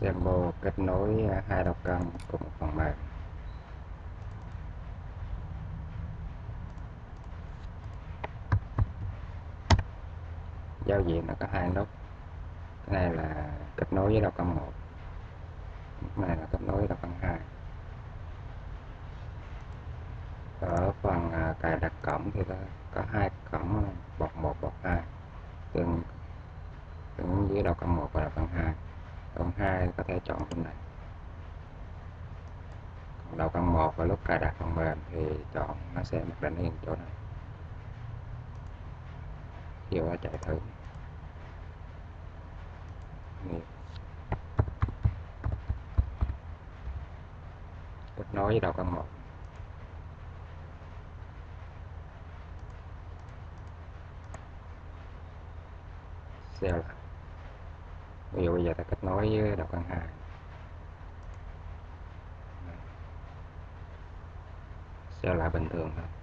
Sembo kết nối à, hai đầu cân cùng một phần mềm. Giao diện nó có hai nút. Cái này là kết nối với đầu cân một. Cái này là kết nối với đầu cân hai. Ở phần à, cài đặt cổng thì có, có hai cổng à, bậc một bậc hai. Tương tương với đầu cân một và đầu cân hai có thể chọn phần này. Còn đầu cân một và lúc cài đặt phần mềm thì chọn nó sẽ mặc định yên chỗ này. Vô nó chạy thử. Nè. kết nối với đầu cân một. Xeo lại ví dụ bây giờ ta kết nối với đầu cân hai sẽ lại bình thường thôi.